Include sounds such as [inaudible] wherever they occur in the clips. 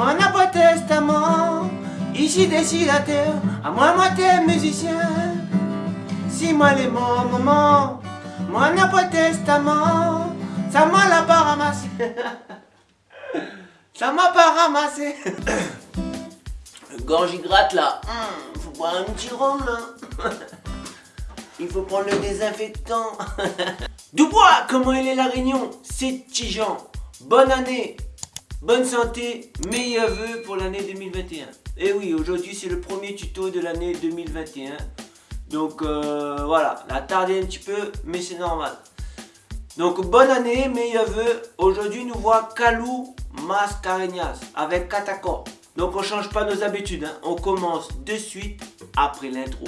mon après testament, ici terre, à moi moi t'es musicien. Si moi les mon moment, mon après testament, ça m'a l'a pas ramassé. [laughs] ça m'a pas ramassé. [coughs] Gorge gratte là, hum, faut boire un petit rhum là. [laughs] Il faut prendre le désinfectant. [laughs] Dubois, comment il est la réunion? C'est Tijan. Bonne année, bonne santé, meilleurs vœux pour l'année 2021. Et eh oui, aujourd'hui c'est le premier tuto de l'année 2021. Donc euh, voilà, la tardé un petit peu, mais c'est normal. Donc bonne année, meilleurs vœux. Aujourd'hui nous voit Kalou Mascareñas avec Katako. Donc on change pas nos habitudes, hein. on commence de suite après l'intro.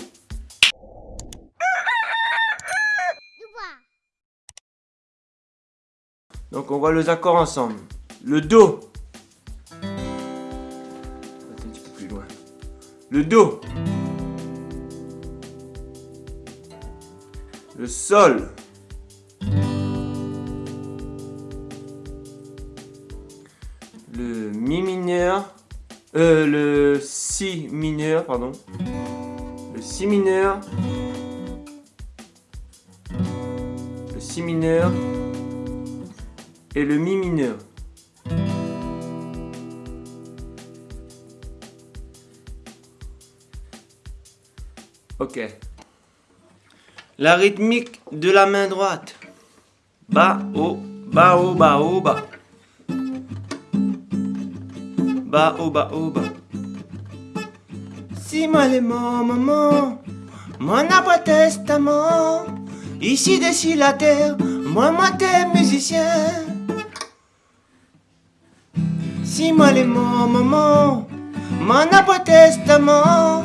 Donc on voit les accords ensemble. Le Do. Le Do. Le Sol. Le Mi mineur. Euh, le Si mineur, pardon. Le Si mineur. Le Si mineur et le Mi mineur. Ok. La rythmique de la main droite. Bas, haut, bas, haut, bas, haut, bas. Bas, haut, bas, haut, bas. Si moi les maman, moi n'a pas testament. Ici, d'ici la terre, moi, moi, t'es musicien. Si moi les maman, moi n'a pas testament.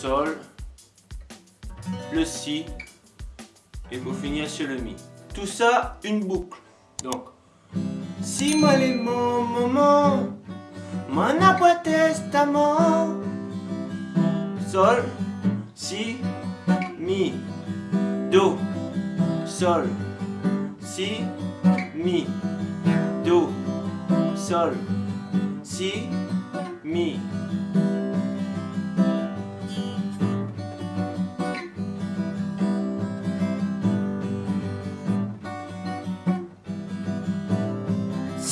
Sol, le Si, et pour finir sur le Mi. Tout ça, une boucle. Donc, Si moi les mon moment, mon après testament, Sol, Si, Mi, Do, Sol, Si, Mi. Do, Sol, Si, Mi.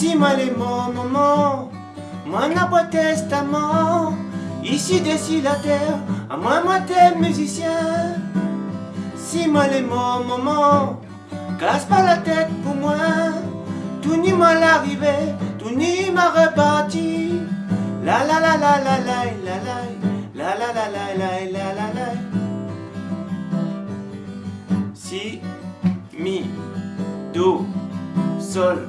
Si moi les mon moment, moi n'a pas testament, ici dessus la terre, à moi moi t'es musicien. Si les mon moment, casse pas la tête pour moi. Tout ni mal arrivé, tout ni m'a reparti. La la la la la la la la la la la la la la la la Si, mi, do, sol,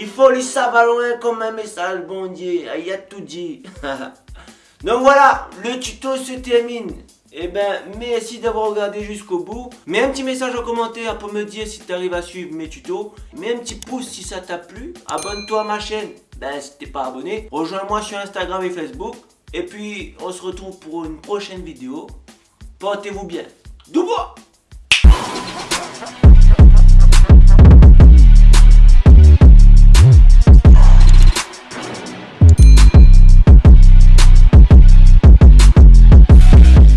Il faut lui ça va loin comme un message bon Dieu, il a tout dit. [laughs] Donc voilà, le tuto se termine. Eh ben, merci d'avoir regardé jusqu'au bout. Mets un petit message en commentaire pour me dire si tu arrives à suivre mes tutos. Mets un petit pouce si ça t'a plu. Abonne-toi à ma chaîne. Ben, si t'es pas abonné. Rejoins-moi sur Instagram et Facebook. Et puis, on se retrouve pour une prochaine vidéo. Portez-vous bien. Doubois